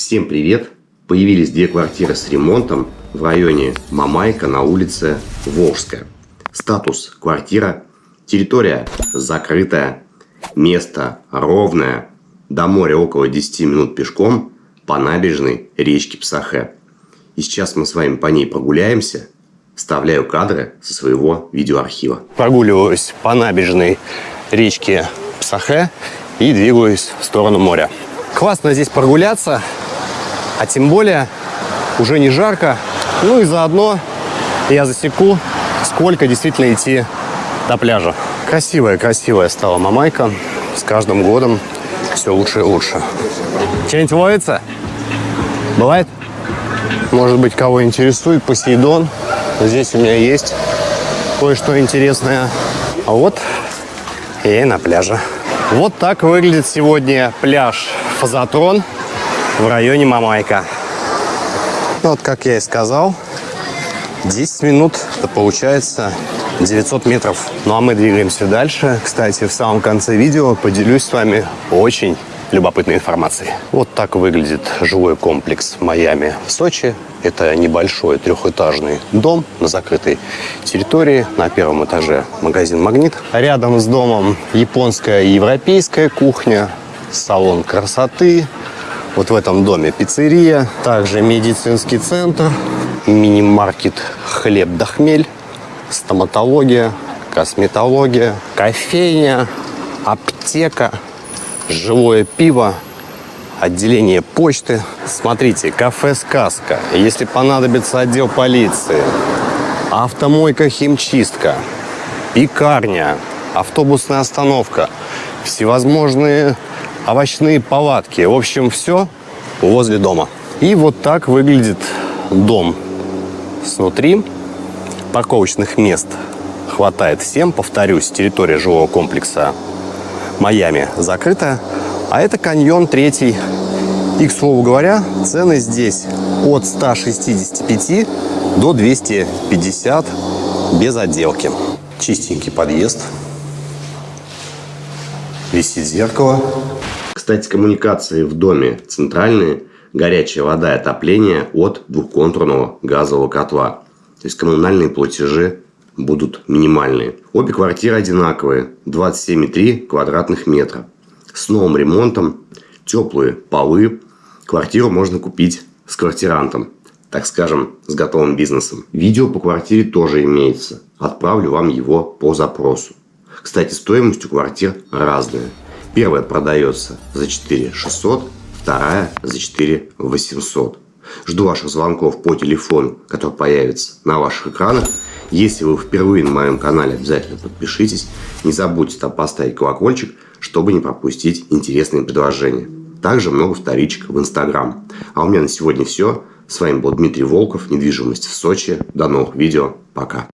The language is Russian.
Всем привет! Появились две квартиры с ремонтом в районе Мамайка на улице Волжская. Статус квартира, территория закрытая, место ровное, до моря около 10 минут пешком по набережной речки Псахе. И сейчас мы с вами по ней прогуляемся, вставляю кадры со своего видеоархива. Прогуливаюсь по набережной речки Псахе и двигаюсь в сторону моря. Классно здесь прогуляться, а тем более уже не жарко. Ну и заодно я засеку, сколько действительно идти до пляжа. Красивая, красивая стала Мамайка. С каждым годом все лучше и лучше. Что-нибудь ловится? Бывает? Может быть, кого интересует Посейдон. Здесь у меня есть кое-что интересное. А вот я и на пляже. Вот так выглядит сегодня пляж Фазотрон в районе Мамайка. Вот, как я и сказал, 10 минут, это получается 900 метров. Ну, а мы двигаемся дальше. Кстати, в самом конце видео поделюсь с вами очень любопытной информацией. Вот так выглядит жилой комплекс Майами в Сочи. Это небольшой трехэтажный дом на закрытой территории. На первом этаже магазин «Магнит». Рядом с домом японская и европейская кухня, салон красоты. Вот в этом доме пиццерия, также медицинский центр, мини-маркет «Хлеб да хмель», стоматология, косметология, кофейня, аптека, живое пиво, отделение почты. Смотрите, кафе «Сказка». Если понадобится отдел полиции, автомойка «Химчистка», пекарня, автобусная остановка, всевозможные овощные палатки. В общем, все возле дома. И вот так выглядит дом снутри. Парковочных мест хватает всем. Повторюсь, территория жилого комплекса Майами закрыта. А это каньон третий. И, к слову говоря, цены здесь от 165 до 250 без отделки. Чистенький подъезд. Висит зеркало. Кстати, коммуникации в доме центральные, горячая вода и отопление от двухконтурного газового котла. То есть коммунальные платежи будут минимальные. Обе квартиры одинаковые, 27,3 квадратных метра. С новым ремонтом, теплые полы. Квартиру можно купить с квартирантом, так скажем, с готовым бизнесом. Видео по квартире тоже имеется. Отправлю вам его по запросу. Кстати, стоимость у квартир разная. Первая продается за 4 600, вторая за 4 800. Жду ваших звонков по телефону, который появится на ваших экранах. Если вы впервые на моем канале, обязательно подпишитесь. Не забудьте там поставить колокольчик, чтобы не пропустить интересные предложения. Также много вторичек в Инстаграм. А у меня на сегодня все. С вами был Дмитрий Волков, недвижимость в Сочи. До новых видео. Пока.